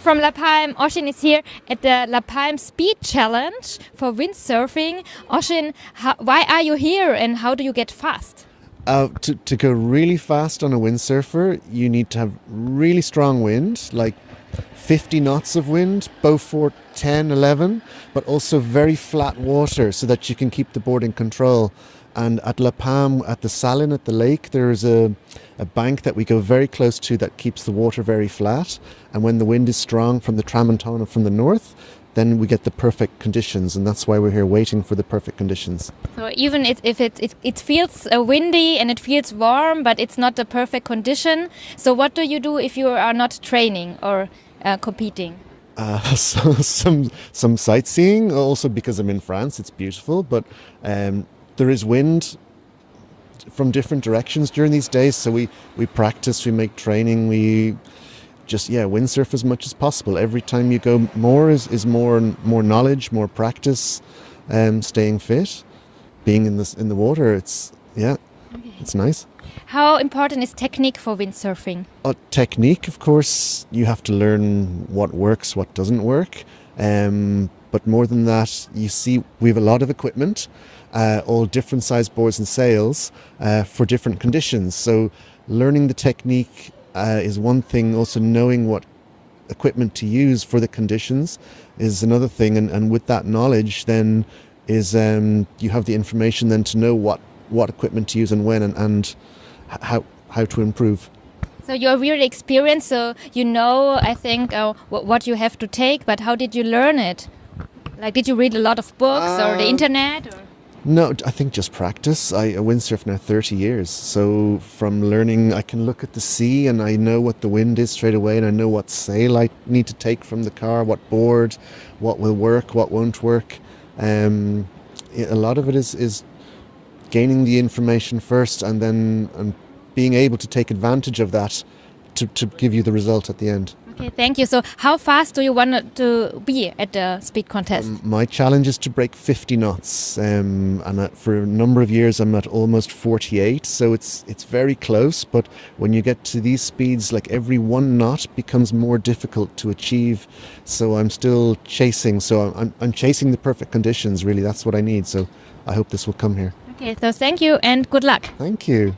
from La Palme. Oshin is here at the La Palme Speed Challenge for windsurfing. Oshin, how, why are you here and how do you get fast? Uh, to, to go really fast on a windsurfer, you need to have really strong wind, like 50 knots of wind, Beaufort 10, 11, but also very flat water so that you can keep the board in control. And at La Palme, at the Salin, at the lake, there is a, a bank that we go very close to that keeps the water very flat. And when the wind is strong from the Tramontana from the north, then we get the perfect conditions. And that's why we're here waiting for the perfect conditions. So even if, if it, it, it feels uh, windy and it feels warm, but it's not the perfect condition. So what do you do if you are not training or uh, competing? Uh, so, some some sightseeing, also because I'm in France, it's beautiful, but um, there is wind from different directions during these days. So we, we practice, we make training, we just yeah windsurf as much as possible. Every time you go, more is, is more more knowledge, more practice, um, staying fit, being in the in the water. It's yeah, okay. it's nice. How important is technique for windsurfing? Uh, technique, of course, you have to learn what works, what doesn't work. Um, but more than that, you see, we have a lot of equipment, uh, all different size boards and sails uh, for different conditions. So, learning the technique uh, is one thing. Also, knowing what equipment to use for the conditions is another thing. And, and with that knowledge, then is um, you have the information then to know what what equipment to use and when, and, and how how to improve. So you're really experienced, so you know, I think, uh, what you have to take. But how did you learn it? Like, did you read a lot of books or the uh, internet? Or? No, I think just practice. I, windsurf now 30 years. So from learning, I can look at the sea and I know what the wind is straight away and I know what sail I need to take from the car, what board, what will work, what won't work. Um, a lot of it is, is gaining the information first and then and being able to take advantage of that to, to give you the result at the end. Okay, thank you. So, how fast do you want to be at the speed contest? Um, my challenge is to break 50 knots, um, and at, for a number of years I'm at almost 48. So it's it's very close. But when you get to these speeds, like every one knot becomes more difficult to achieve. So I'm still chasing. So I'm I'm chasing the perfect conditions. Really, that's what I need. So I hope this will come here. Okay, so thank you and good luck. Thank you.